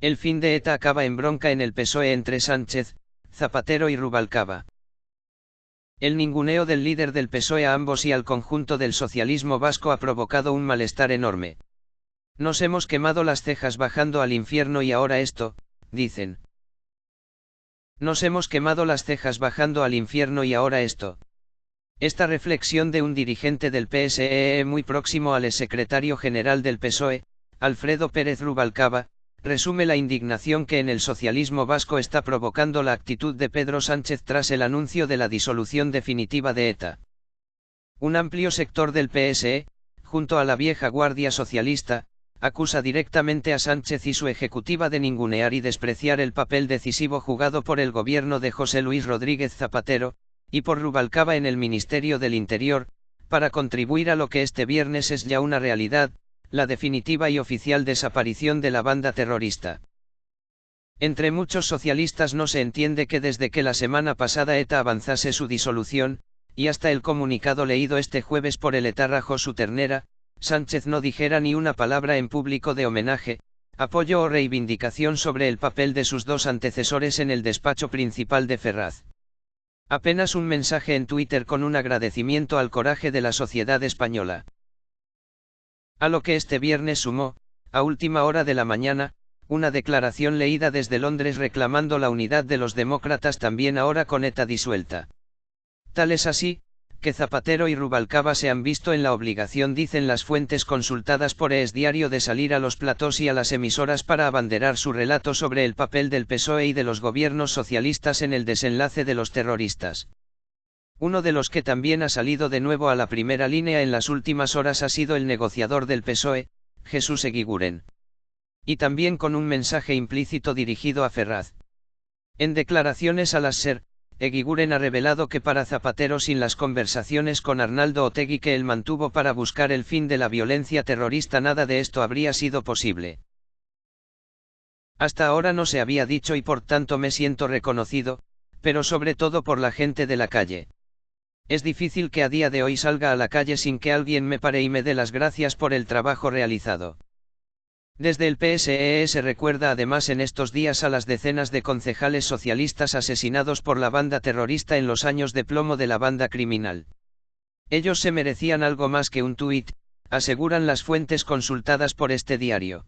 El fin de ETA acaba en bronca en el PSOE entre Sánchez, Zapatero y Rubalcaba. El ninguneo del líder del PSOE a ambos y al conjunto del socialismo vasco ha provocado un malestar enorme. Nos hemos quemado las cejas bajando al infierno y ahora esto, dicen. Nos hemos quemado las cejas bajando al infierno y ahora esto. Esta reflexión de un dirigente del PSEE e muy próximo al secretario general del PSOE, Alfredo Pérez Rubalcaba, resume la indignación que en el socialismo vasco está provocando la actitud de Pedro Sánchez tras el anuncio de la disolución definitiva de ETA. Un amplio sector del PSE, junto a la vieja guardia socialista, acusa directamente a Sánchez y su ejecutiva de ningunear y despreciar el papel decisivo jugado por el gobierno de José Luis Rodríguez Zapatero, y por Rubalcaba en el Ministerio del Interior, para contribuir a lo que este viernes es ya una realidad, la definitiva y oficial desaparición de la banda terrorista. Entre muchos socialistas no se entiende que desde que la semana pasada ETA avanzase su disolución, y hasta el comunicado leído este jueves por el etarra Josu Ternera, Sánchez no dijera ni una palabra en público de homenaje, apoyo o reivindicación sobre el papel de sus dos antecesores en el despacho principal de Ferraz. Apenas un mensaje en Twitter con un agradecimiento al coraje de la sociedad española. A lo que este viernes sumó, a última hora de la mañana, una declaración leída desde Londres reclamando la unidad de los demócratas también ahora con ETA disuelta. Tal es así, que Zapatero y Rubalcaba se han visto en la obligación, dicen las fuentes consultadas por ES Diario, de salir a los platós y a las emisoras para abanderar su relato sobre el papel del PSOE y de los gobiernos socialistas en el desenlace de los terroristas. Uno de los que también ha salido de nuevo a la primera línea en las últimas horas ha sido el negociador del PSOE, Jesús Eguiguren. Y también con un mensaje implícito dirigido a Ferraz. En declaraciones a las SER, Eguiguren ha revelado que para Zapatero sin las conversaciones con Arnaldo Otegui que él mantuvo para buscar el fin de la violencia terrorista nada de esto habría sido posible. Hasta ahora no se había dicho y por tanto me siento reconocido, pero sobre todo por la gente de la calle. Es difícil que a día de hoy salga a la calle sin que alguien me pare y me dé las gracias por el trabajo realizado. Desde el PSEE e se recuerda además en estos días a las decenas de concejales socialistas asesinados por la banda terrorista en los años de plomo de la banda criminal. Ellos se merecían algo más que un tuit, aseguran las fuentes consultadas por este diario.